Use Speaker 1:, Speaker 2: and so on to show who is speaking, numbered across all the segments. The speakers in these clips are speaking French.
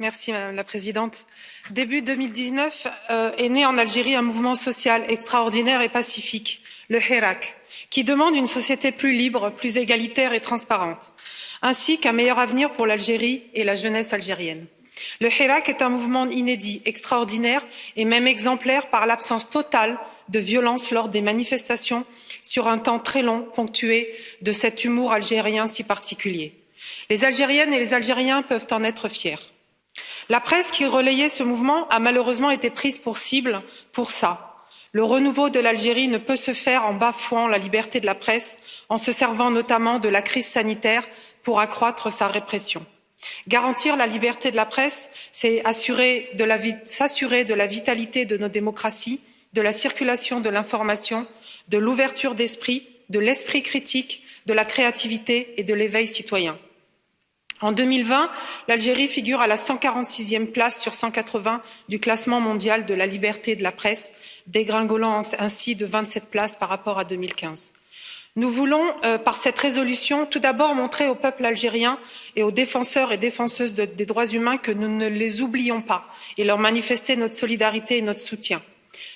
Speaker 1: madame la présidente début deux mille dix neuf euh, est né en algérie un mouvement social extraordinaire et pacifique le hirak qui demande une société plus libre plus égalitaire et transparente ainsi qu'un meilleur avenir pour l'algérie et la jeunesse algérienne. le hirak est un mouvement inédit extraordinaire et même exemplaire par l'absence totale de violence lors des manifestations sur un temps très long ponctué de cet humour algérien si particulier. les algériennes et les algériens peuvent en être fiers la presse qui relayait ce mouvement a malheureusement été prise pour cible pour ça. le renouveau de l'algérie ne peut se faire en bafouant la liberté de la presse en se servant notamment de la crise sanitaire pour accroître sa répression. garantir la liberté de la presse c'est s'assurer de la vitalité de nos démocraties de la circulation de l'information de l'ouverture d'esprit de l'esprit critique de la créativité et de l'éveil citoyen en deux mille vingt l'algérie figure à la cent quarante sixième place sur cent quatre vingts du classement mondial de la liberté de la presse dégringolant ainsi de vingt sept places par rapport à. deux mille quinze nous voulons euh, par cette résolution tout d'abord montrer au peuple algérien et aux défenseurs et défenseuses des droits humains que nous ne les oublions pas et leur manifester notre solidarité et notre soutien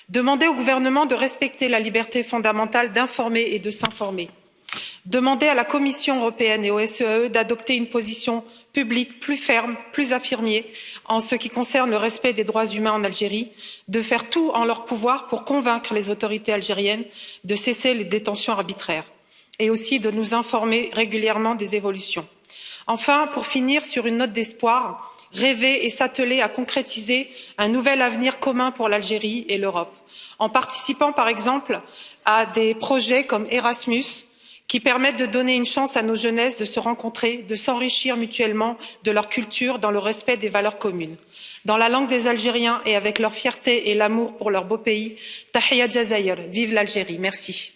Speaker 1: demander au gouvernement de respecter la liberté fondamentale d'informer et de s'informer demander à la commission européenne et au sее d'adopter une position publique plus ferme plus affirmée en ce qui concerne le respect des droits humains en algérie de faire tout en leur pouvoir pour convaincre les autorités algériennes de cesser les détentions arbitraires et aussi de nous informer régulièrement des évolutions. enfin pour finir sur une note d'espoir rêver et s'atteler à concrétiser un nouvel avenir commun pour l'algérie et l'europe en participant par exemple à des projets comme erasmus qui permettent de donner une chance à nos jeunesses de se rencontrer de s'enrichir mutuellement de leur culture dans le respect des valeurs communes dans la langue des algériens et avec leur fierté et l'amour pour leur beau pays tahia jazaïr vive l'algérie merci.